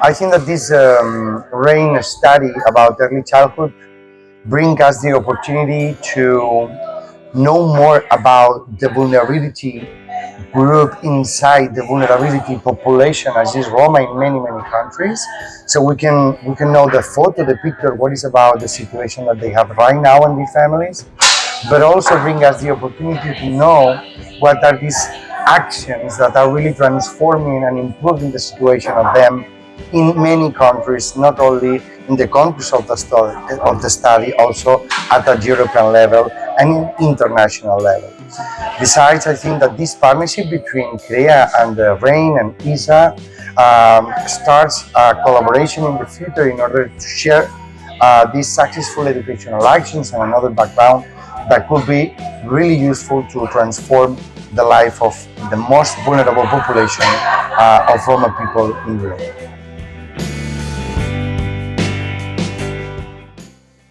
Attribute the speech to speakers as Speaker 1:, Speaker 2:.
Speaker 1: I think that this um, RAIN study about early childhood brings us the opportunity to know more about the vulnerability group inside the vulnerability population as is Roma in many many countries. So we can we can know the photo the picture what is about the situation that they have right now in the families but also bring us the opportunity to know what are these actions that are really transforming and improving the situation of them in many countries, not only in the countries of the study, of the study also at a European level and international level. Besides, I think that this partnership between CREA and uh, RAIN and ISSA um, starts a collaboration in the future in order to share uh, these successful educational actions and another background that could be really useful to transform the life of the most vulnerable population uh, of Roma people in Europe.